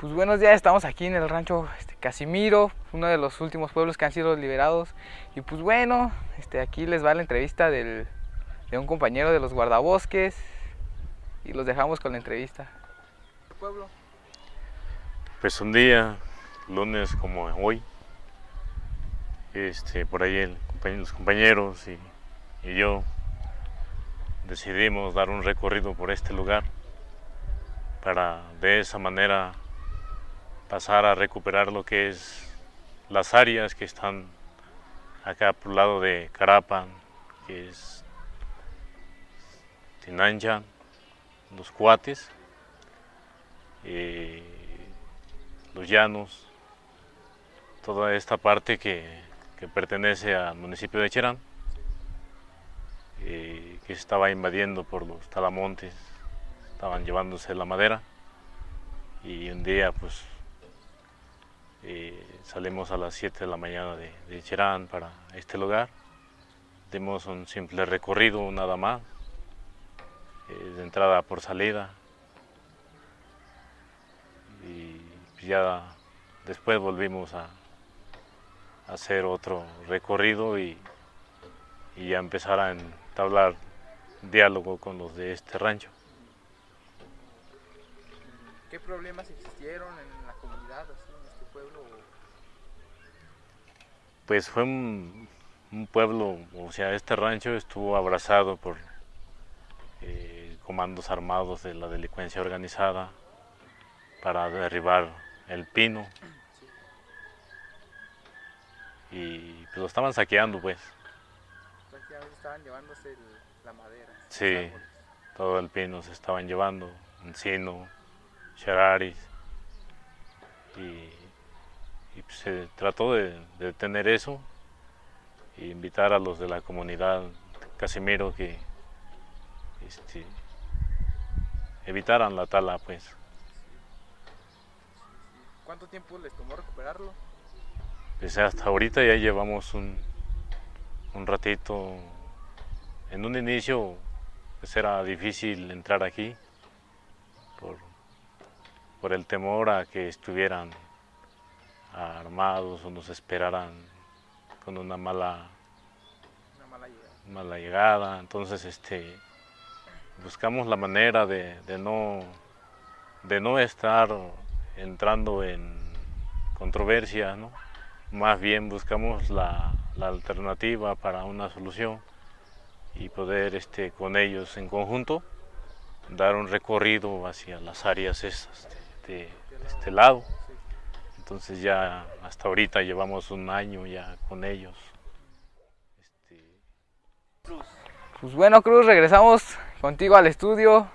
Pues buenos días, estamos aquí en el rancho este, Casimiro, uno de los últimos pueblos que han sido liberados. Y pues bueno, este, aquí les va la entrevista del, de un compañero de los guardabosques y los dejamos con la entrevista. pueblo? Pues un día, lunes como hoy, este, por ahí el, los compañeros y, y yo decidimos dar un recorrido por este lugar para de esa manera pasar a recuperar lo que es las áreas que están acá por el lado de Carapan, que es Tinancha, los Cuates, eh, los Llanos, toda esta parte que, pertenece al municipio de Cherán, eh, que se estaba invadiendo por los talamontes estaban llevándose la madera y un día pues eh, salimos a las 7 de la mañana de, Cherán para este lugar. Dimos un simple recorrido nada más, eh, de entrada por salida. Y ya después volvimos a, hacer otro recorrido y, y ya empezar a entablar diálogo con los de este rancho. ¿Qué problemas existieron en la comunidad, así, en este pueblo? Pues fue un, pueblo, o sea, este rancho estuvo abrazado por eh, comandos armados de la delincuencia organizada para derribar el pino. Y pues lo estaban saqueando, pues. estaban llevándose la madera. Sí, todo el pino se estaban llevando, encino, Chararis. Y, pues, se trató de, detener eso e invitar a los de la comunidad Casimiro que este, evitaran la tala pues. ¿Cuánto tiempo les tomó recuperarlo? Pues hasta ahorita ya llevamos un, un ratito. En un inicio pues era difícil entrar aquí por por el temor a que estuvieran armados o nos esperaran con una mala, mala, llegada. Entonces este, buscamos la manera de, no, de no estar entrando en controversia, más bien buscamos la, alternativa para una solución y poder este, con ellos en conjunto dar un recorrido hacia las áreas esas de este lado. Entonces ya hasta ahorita llevamos un año ya con ellos. Este, pues bueno Cruz, regresamos contigo al estudio.